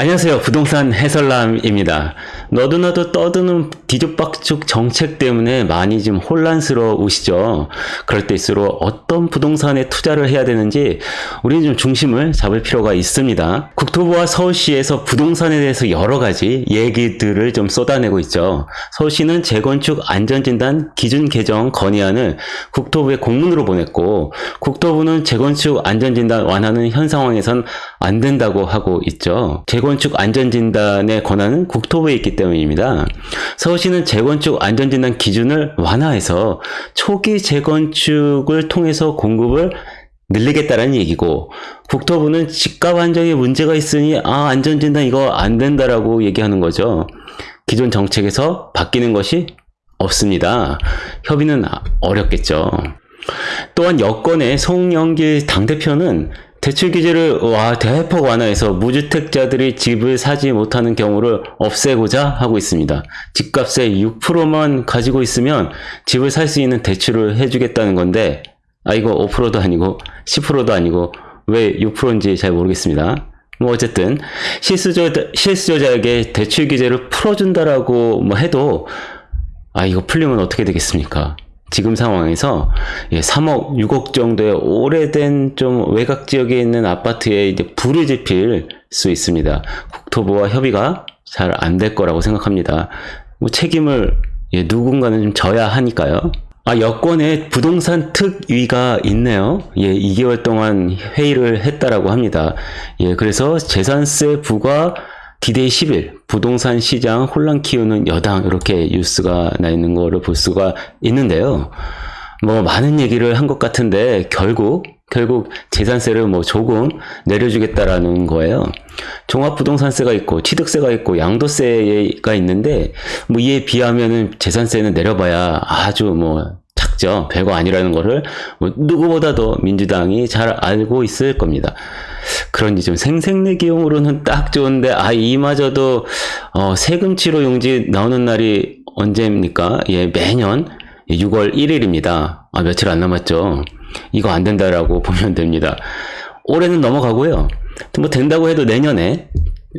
안녕하세요. 부동산 해설남입니다. 너도나도 떠드는 뒤죽박죽 정책 때문에 많이 좀 혼란스러우시죠? 그럴 때일수록 어떤 부동산에 투자를 해야 되는지 우리는 좀 중심을 잡을 필요가 있습니다. 국토부와 서울시에서 부동산에 대해서 여러 가지 얘기들을 좀 쏟아내고 있죠. 서울시는 재건축 안전진단 기준 개정 건의안을 국토부에 공문으로 보냈고 국토부는 재건축 안전진단 완화는 현 상황에선 안 된다고 하고 있죠. 재건축 안전진단의 권한은 국토부에 있기 때문입니다. 서울시는 재건축 안전진단 기준을 완화해서 초기 재건축을 통해서 공급을 늘리겠다라는 얘기고 국토부는 집값 안정에 문제가 있으니 아 안전진단 이거 안 된다라고 얘기하는 거죠. 기존 정책에서 바뀌는 것이 없습니다. 협의는 어렵겠죠. 또한 여권의 송영길 당대표는 대출 규제를 와 대폭 완화해서 무주택자들이 집을 사지 못하는 경우를 없애고자 하고 있습니다. 집값의 6%만 가지고 있으면 집을 살 수 있는 대출을 해주겠다는 건데 아 이거 5%도 아니고 10%도 아니고 왜 6%인지 잘 모르겠습니다. 뭐 어쨌든 실수저 실수요자에게 대출 규제를 풀어준다라고 뭐 해도 아 이거 풀리면 어떻게 되겠습니까? 지금 상황에서 3억, 6억 정도의 오래된 좀 외곽 지역에 있는 아파트에 이제 불을 지필 수 있습니다. 국토부와 협의가 잘 안 될 거라고 생각합니다. 뭐 책임을 예, 누군가는 좀 져야 하니까요. 아, 여권에 부동산 특위가 있네요. 예, 2개월 동안 회의를 했다라고 합니다. 예, 그래서 재산세 부과 디데이 10일 부동산 시장 혼란 키우는 여당 이렇게 뉴스가 나 있는 거를 볼 수가 있는데요. 뭐 많은 얘기를 한 것 같은데 결국 결국 재산세를 뭐 조금 내려주겠다라는 거예요. 종합부동산세가 있고 취득세가 있고 양도세가 있는데 뭐 이에 비하면은 재산세는 내려봐야 아주 뭐 작죠. 별거 아니라는 거를 뭐 누구보다도 민주당이 잘 알고 있을 겁니다. 그러니 좀 생색내기용으로는 딱 좋은데 아 이마저도 어, 세금 치료 용지 나오는 날이 언제입니까? 예 매년 6월 1일입니다. 아 며칠 안 남았죠. 이거 안 된다라고 보면 됩니다. 올해는 넘어가고요. 뭐 된다고 해도 내년에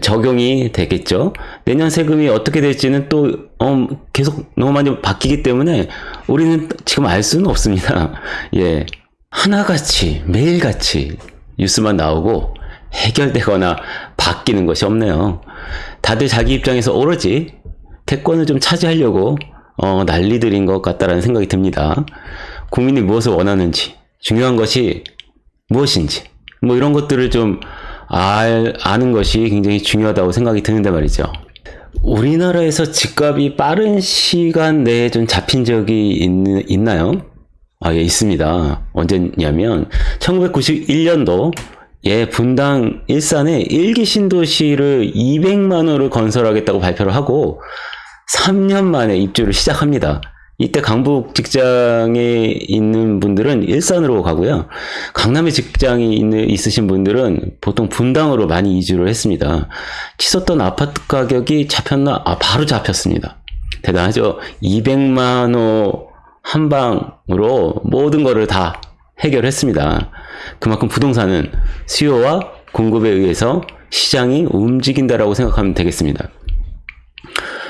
적용이 되겠죠. 내년 세금이 어떻게 될지는 또 어, 계속 너무 많이 바뀌기 때문에 우리는 지금 알 수는 없습니다. 예. 하나같이 매일같이 뉴스만 나오고 해결되거나 바뀌는 것이 없네요. 다들 자기 입장에서 오로지 대권을 좀 차지하려고 어, 난리들인 것 같다라는 생각이 듭니다. 국민이 무엇을 원하는지, 중요한 것이 무엇인지, 뭐 이런 것들을 좀 알, 아는 것이 굉장히 중요하다고 생각이 드는데 말이죠. 우리나라에서 집값이 빠른 시간 내에 좀 잡힌 적이 있, 있나요? 아, 예, 있습니다. 언제냐면, 1991년도, 예, 분당 일산에 일기 신도시를 200만원을 건설하겠다고 발표를 하고, 3년 만에 입주를 시작합니다. 이때 강북 직장에 있는 분들은 일산으로 가고요. 강남에 직장이 있는, 있으신 분들은 보통 분당으로 많이 이주를 했습니다. 치솟던 아파트 가격이 잡혔나? 아, 바로 잡혔습니다. 대단하죠? 200만원 한 방으로 모든 거를 다 해결했습니다. 그만큼 부동산은 수요와 공급에 의해서 시장이 움직인다라고 생각하면 되겠습니다.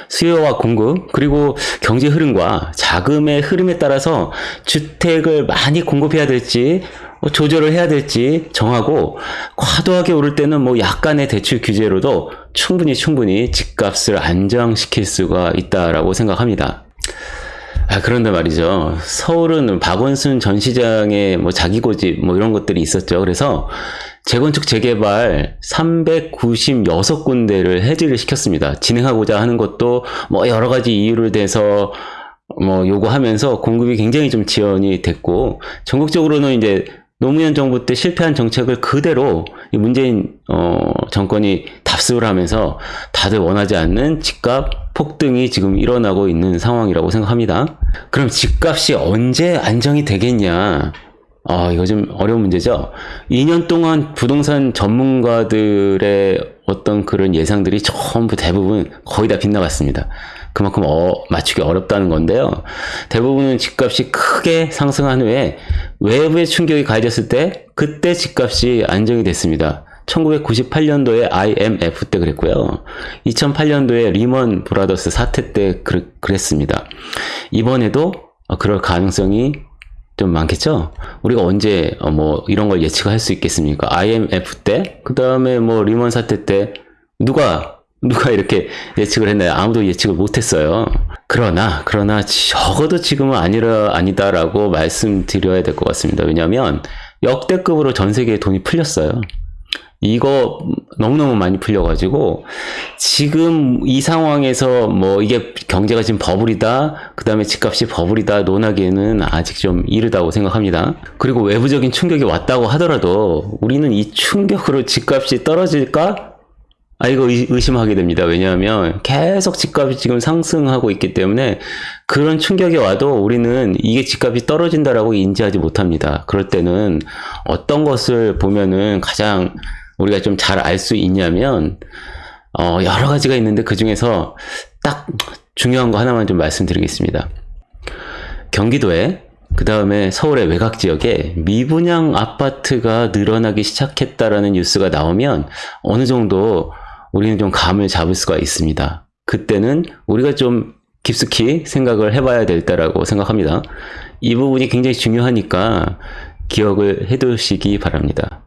수요와 공급 그리고 경제 흐름과 자금의 흐름에 따라서 주택을 많이 공급해야 될지 뭐 조절을 해야 될지 정하고 과도하게 오를 때는 뭐 약간의 대출 규제로도 충분히 충분히 집값을 안정시킬 수가 있다라고 생각합니다. 아, 그런데 말이죠. 서울은 박원순 전 시장의 뭐 자기 고집 뭐 이런 것들이 있었죠. 그래서 재건축 재개발 396군데를 해지를 시켰습니다. 진행하고자 하는 것도 뭐 여러 가지 이유를 대서 뭐 요구하면서 공급이 굉장히 좀 지연이 됐고 전국적으로는 이제 노무현 정부 때 실패한 정책을 그대로 문재인 어, 정권이 답습을 하면서 다들 원하지 않는 집값 폭등이 지금 일어나고 있는 상황이라고 생각합니다. 그럼 집값이 언제 안정이 되겠냐? 아, 이거 좀 어려운 문제죠. 2년 동안 부동산 전문가들의 어떤 그런 예상들이 전부 대부분 거의 다 빗나갔습니다. 그만큼 어, 맞추기 어렵다는 건데요. 대부분은 집값이 크게 상승한 후에 외부의 충격이 가해졌을 때 그때 집값이 안정이 됐습니다. 1998년도에 IMF 때 그랬고요. 2008년도에 리먼 브라더스 사태 때 그, 그랬습니다. 이번에도 그럴 가능성이 좀 많겠죠? 우리가 언제 어, 뭐 이런 걸 예측할 수 있겠습니까? IMF 때, 그 다음에 뭐 리먼 사태 때 누가 누가 이렇게 예측을 했나요? 아무도 예측을 못했어요. 그러나 그러나 적어도 지금은 아니라 아니다라고 말씀드려야 될 것 같습니다. 왜냐하면 역대급으로 전 세계에 돈이 풀렸어요. 이거 너무너무 많이 풀려가지고 지금 이 상황에서 뭐 이게 경제가 지금 버블이다 그 다음에 집값이 버블이다 논하기에는 아직 좀 이르다고 생각합니다 그리고 외부적인 충격이 왔다고 하더라도 우리는 이 충격으로 집값이 떨어질까 아 이거 의심하게 됩니다. 왜냐하면 계속 집값이 지금 상승하고 있기 때문에 그런 충격이 와도 우리는 이게 집값이 떨어진다라고 인지하지 못합니다. 그럴 때는 어떤 것을 보면은 가장 우리가 좀 잘 알 수 있냐면 어 여러 가지가 있는데 그 중에서 딱 중요한 거 하나만 좀 말씀드리겠습니다. 경기도에 그 다음에 서울의 외곽 지역에 미분양 아파트가 늘어나기 시작했다라는 뉴스가 나오면 어느 정도 우리는 좀 감을 잡을 수가 있습니다. 그때는 우리가 좀 깊숙이 생각을 해봐야 될 때라고 생각합니다. 이 부분이 굉장히 중요하니까 기억을 해두시기 바랍니다.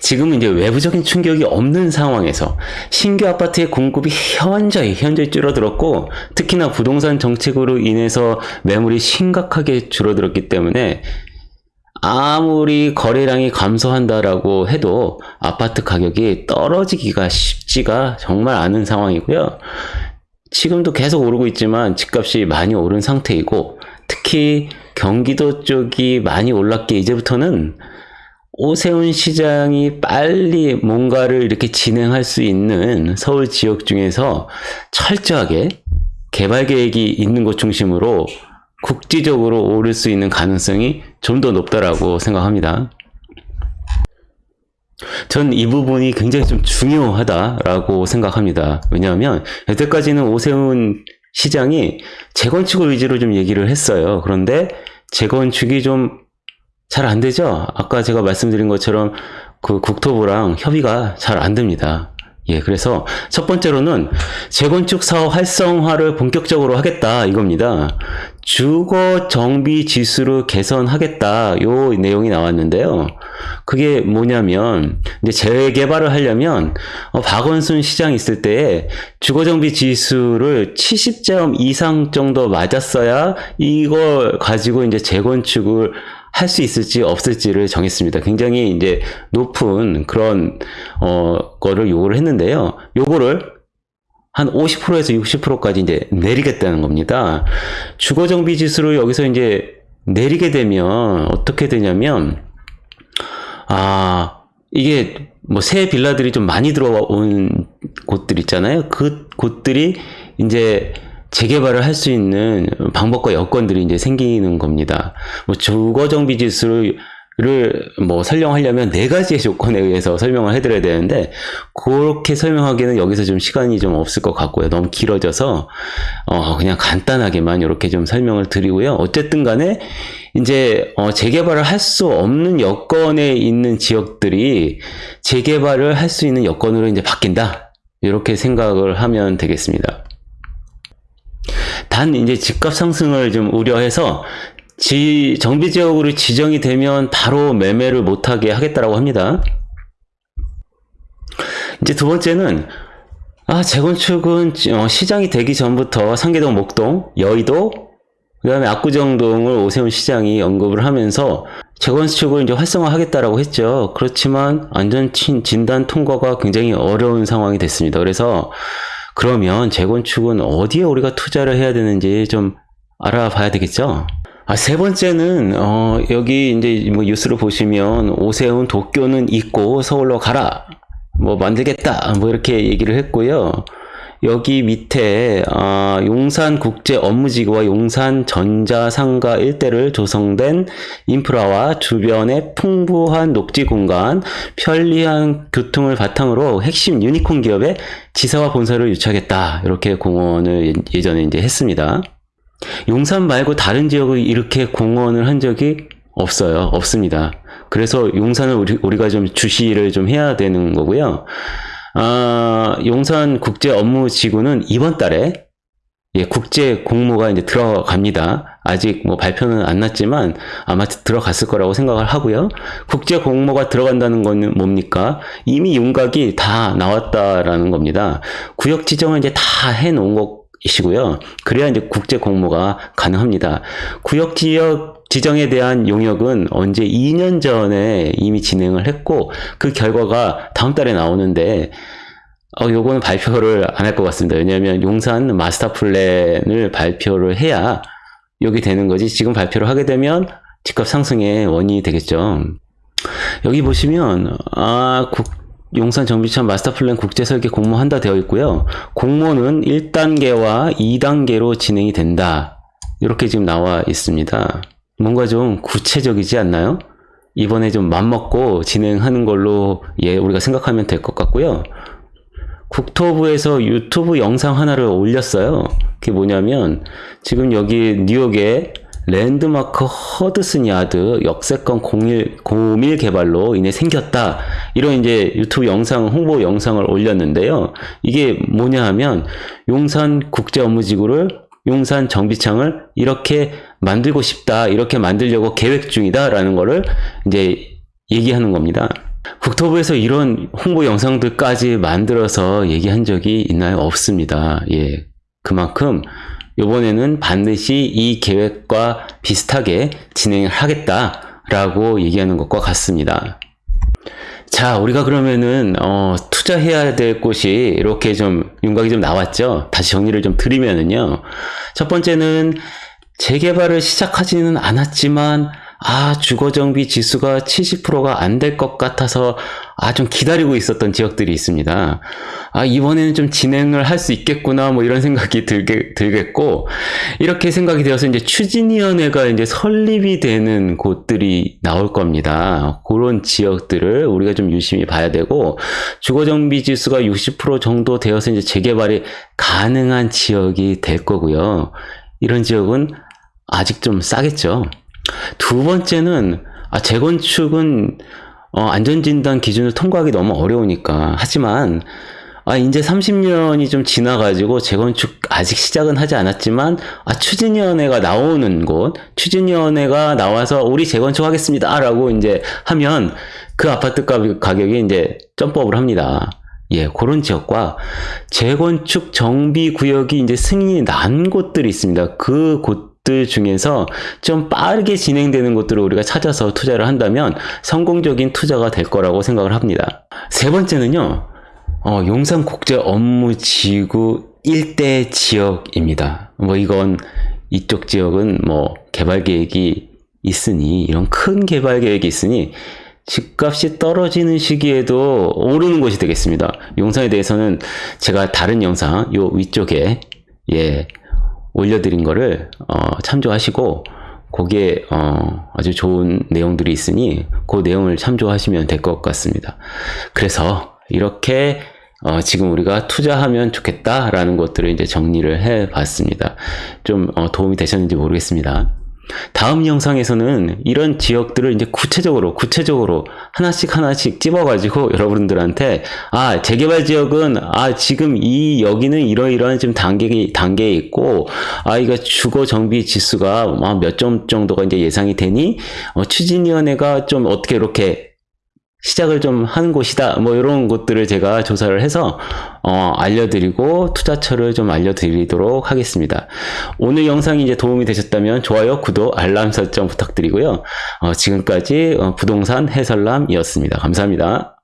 지금은 이제 외부적인 충격이 없는 상황에서 신규 아파트의 공급이 현저히 현저히 줄어들었고 특히나 부동산 정책으로 인해서 매물이 심각하게 줄어들었기 때문에 아무리 거래량이 감소한다라고 해도 아파트 가격이 떨어지기가 쉽지가 정말 않은 상황이고요. 지금도 계속 오르고 있지만 집값이 많이 오른 상태이고 특히 경기도 쪽이 많이 올랐기에 이제부터는 오세훈 시장이 빨리 뭔가를 이렇게 진행할 수 있는 서울 지역 중에서 철저하게 개발 계획이 있는 곳 중심으로 국지적으로 오를 수 있는 가능성이 좀 더 높다라고 생각합니다. 전 이 부분이 굉장히 좀 중요하다라고 생각합니다. 왜냐하면 여태까지는 오세훈 시장이 재건축을 위주로 좀 얘기를 했어요. 그런데 재건축이 좀 잘 안 되죠? 아까 제가 말씀드린 것처럼 그 국토부랑 협의가 잘 안 됩니다. 예, 그래서 첫 번째로는 재건축 사업 활성화를 본격적으로 하겠다 이겁니다. 주거 정비 지수를 개선하겠다 요 내용이 나왔는데요. 그게 뭐냐면 이제 재개발을 하려면 어, 박원순 시장 있을 때 주거 정비 지수를 70점 이상 정도 맞았어야 이걸 가지고 이제 재건축을 할 수 있을지 없을지를 정했습니다. 굉장히 이제 높은 그런 어 거를 요구를 했는데요. 요거를 한 50%에서 60%까지 이제 내리겠다는 겁니다. 주거 정비 지수를 여기서 이제 내리게 되면 어떻게 되냐면 아 이게 뭐 새 빌라들이 좀 많이 들어온 곳들 있잖아요. 그 곳들이 이제 재개발을 할 수 있는 방법과 여건들이 이제 생기는 겁니다. 뭐 주거 정비 지수를 뭐 설명하려면 네 가지의 조건에 의해서 설명을 해드려야 되는데 그렇게 설명하기에는 여기서 좀 시간이 좀 없을 것 같고요. 너무 길어져서 어 그냥 간단하게만 이렇게 좀 설명을 드리고요. 어쨌든 간에 이제 어 재개발을 할 수 없는 여건에 있는 지역들이 재개발을 할 수 있는 여건으로 이제 바뀐다. 이렇게 생각을 하면 되겠습니다. 단 이제 집값 상승을 좀 우려해서 지, 정비 지역으로 지정이 되면 바로 매매를 못하게 하겠다라고 합니다. 이제 두 번째는 아 재건축은 어, 시장이 되기 전부터 상계동, 목동, 여의도, 그 다음에 압구정동을 오세훈 시장이 언급을 하면서 재건축을 이제 활성화하겠다라고 했죠. 그렇지만 안전 진단 통과가 굉장히 어려운 상황이 됐습니다. 그래서 그러면 재건축은 어디에 우리가 투자를 해야 되는지 좀 알아봐야 되겠죠? 아, 세 번째는, 어, 여기 이제 뭐 뉴스를 보시면 오세훈 도쿄는 있고 서울로 가라. 뭐 만들겠다. 뭐 이렇게 얘기를 했고요. 여기 밑에 어, 용산국제업무지구와 용산전자상가 일대를 조성된 인프라와 주변의 풍부한 녹지 공간, 편리한 교통을 바탕으로 핵심 유니콘 기업의 지사와 본사를 유치하겠다. 이렇게 공언을 예, 예전에 이제 했습니다. 용산 말고 다른 지역을 이렇게 공언을 한 적이 없어요. 없습니다. 그래서 용산을 우리, 우리가 좀 주시를 좀 해야 되는 거고요. 아, 용산 국제 업무 지구는 이번 달에 예, 국제 공모가 이제 들어갑니다. 아직 뭐 발표는 안 났지만 아마 들어갔을 거라고 생각을 하고요. 국제 공모가 들어간다는 건 뭡니까? 이미 윤곽이 다 나왔다라는 겁니다. 구역 지정을 이제 다 해놓은 것이고요. 그래야 이제 국제 공모가 가능합니다. 구역 지역 지정에 대한 용역은 언제 2년 전에 이미 진행을 했고 그 결과가 다음 달에 나오는데 어, 요거는 발표를 안 할 것 같습니다. 왜냐하면 용산 마스터 플랜을 발표를 해야 여기 되는 거지. 지금 발표를 하게 되면 집값 상승의 원인이 되겠죠. 여기 보시면 아 국, 용산 정비창 마스터 플랜 국제 설계 공모한다 되어 있고요. 공모는 1단계와 2단계로 진행이 된다. 이렇게 지금 나와 있습니다. 뭔가 좀 구체적이지 않나요? 이번에 좀 맘먹고 진행하는 걸로 예 우리가 생각하면 될 것 같고요. 국토부에서 유튜브 영상 하나를 올렸어요. 그게 뭐냐면 지금 여기 뉴욕에 랜드마크 허드슨 야드 역세권 공일, 고밀 개발로 인해 생겼다. 이런 이제 유튜브 영상, 홍보 영상을 올렸는데요. 이게 뭐냐 하면 용산 국제 업무지구를 용산 정비창을 이렇게 만들고 싶다. 이렇게 만들려고 계획 중이다. 라는 거를 이제 얘기하는 겁니다. 국토부에서 이런 홍보 영상들까지 만들어서 얘기한 적이 있나요? 없습니다. 예. 그만큼 이번에는 반드시 이 계획과 비슷하게 진행을 하겠다라고 얘기하는 것과 같습니다. 자, 우리가 그러면은 어, 투자해야 될 곳이 이렇게 좀 윤곽이 좀 나왔죠. 다시 정리를 좀 드리면은요. 첫 번째는 재개발을 시작하지는 않았지만 아, 주거정비 지수가 70%가 안 될 것 같아서 아, 좀 기다리고 있었던 지역들이 있습니다. 아, 이번에는 좀 진행을 할 수 있겠구나, 뭐 이런 생각이 들게, 들겠고, 이렇게 생각이 되어서 이제 추진위원회가 이제 설립이 되는 곳들이 나올 겁니다. 그런 지역들을 우리가 좀 유심히 봐야 되고, 주거정비 지수가 60% 정도 되어서 이제 재개발이 가능한 지역이 될 거고요. 이런 지역은 아직 좀 싸겠죠. 두 번째는 아, 재건축은 어, 안전진단 기준을 통과하기 너무 어려우니까 하지만 아, 이제 30년이 좀 지나가지고 재건축 아직 시작은 하지 않았지만, 아, 추진위원회가 나오는 곳, 추진위원회가 나와서 우리 재건축 하겠습니다. 라고 이제 하면 그 아파트 가격이 이제 점프업을 합니다. 예, 그런 지역과 재건축 정비 구역이 이제 승인이 난 곳들이 있습니다. 그 곳, 들 중에서 좀 빠르게 진행되는 것들을 우리가 찾아서 투자를 한다면 성공적인 투자가 될 거라고 생각을 합니다. 세 번째는요, 어, 용산 국제 업무 지구 일대 지역입니다. 뭐 이건 이쪽 지역은 뭐 개발 계획이 있으니 이런 큰 개발 계획이 있으니 집값이 떨어지는 시기에도 오르는 곳이 되겠습니다. 용산에 대해서는 제가 다른 영상 요 위쪽에 예 올려드린 거를 어, 참조하시고 거기에 어, 아주 좋은 내용들이 있으니 그 내용을 참조하시면 될 것 같습니다. 그래서 이렇게 어, 지금 우리가 투자하면 좋겠다라는 것들을 이제 정리를 해 봤습니다. 좀 어, 도움이 되셨는지 모르겠습니다. 다음 영상에서는 이런 지역들을 이제 구체적으로 구체적으로 하나씩 하나씩 찝어가지고 여러분들한테 아 재개발 지역은 아 지금 이 여기는 이러이러한 지금 단계 단계에 있고 아 이거 주거 정비 지수가 몇 점 정도가 이제 예상이 되니 어, 추진위원회가 좀 어떻게 이렇게 시작을 좀 하는 곳이다. 뭐 이런 것들을 제가 조사를 해서 어, 알려드리고 투자처를 좀 알려드리도록 하겠습니다. 오늘 영상이 이제 도움이 되셨다면 좋아요, 구독, 알람 설정 부탁드리고요. 어, 지금까지 어, 부동산 해설남이었습니다. 감사합니다.